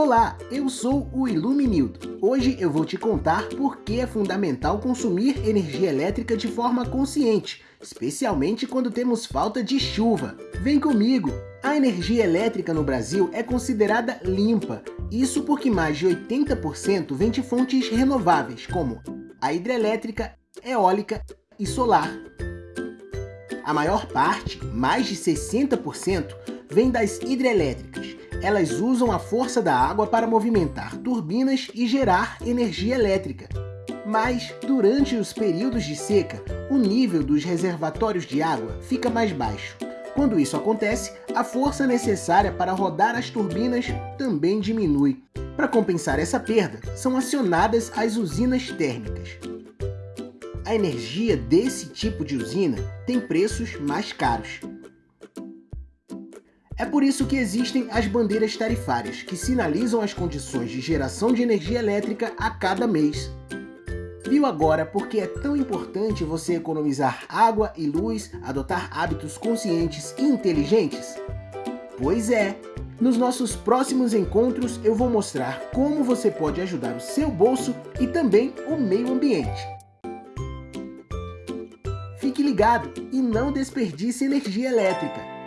Olá, eu sou o Iluminildo. Hoje eu vou te contar por que é fundamental consumir energia elétrica de forma consciente, especialmente quando temos falta de chuva. Vem comigo! A energia elétrica no Brasil é considerada limpa, isso porque mais de 80% vem de fontes renováveis, como a hidrelétrica, eólica e solar. A maior parte, mais de 60%, vem das hidrelétricas. Elas usam a força da água para movimentar turbinas e gerar energia elétrica. Mas, durante os períodos de seca, o nível dos reservatórios de água fica mais baixo. Quando isso acontece, a força necessária para rodar as turbinas também diminui. Para compensar essa perda, são acionadas as usinas térmicas. A energia desse tipo de usina tem preços mais caros. É por isso que existem as bandeiras tarifárias, que sinalizam as condições de geração de energia elétrica a cada mês. Viu agora por que é tão importante você economizar água e luz, adotar hábitos conscientes e inteligentes? Pois é! Nos nossos próximos encontros eu vou mostrar como você pode ajudar o seu bolso e também o meio ambiente. Fique ligado e não desperdice energia elétrica.